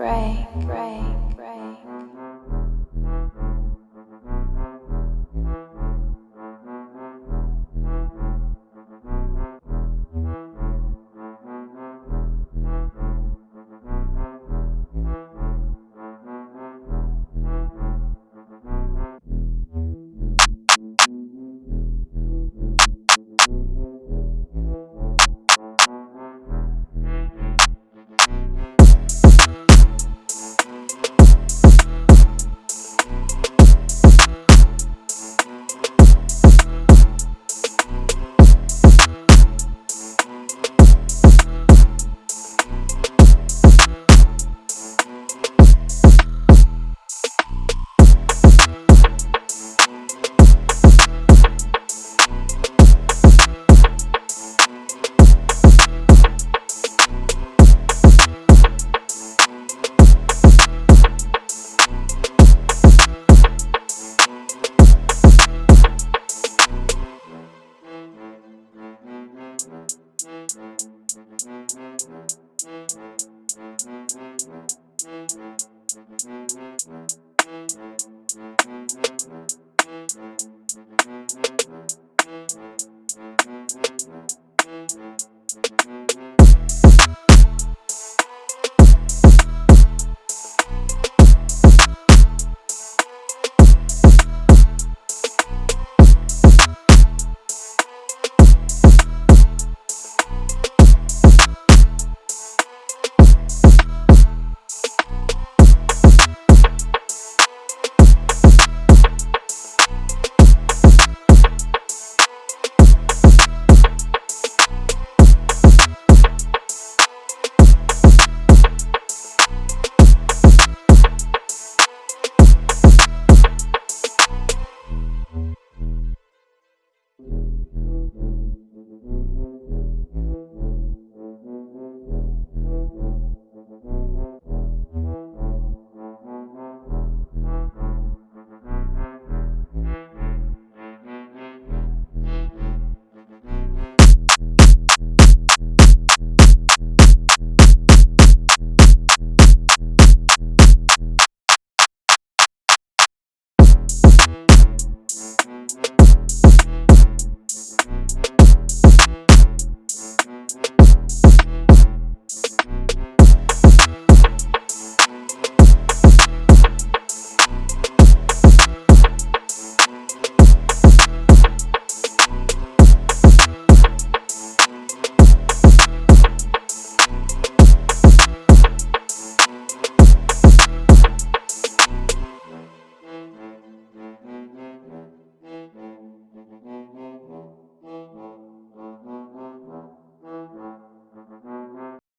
break.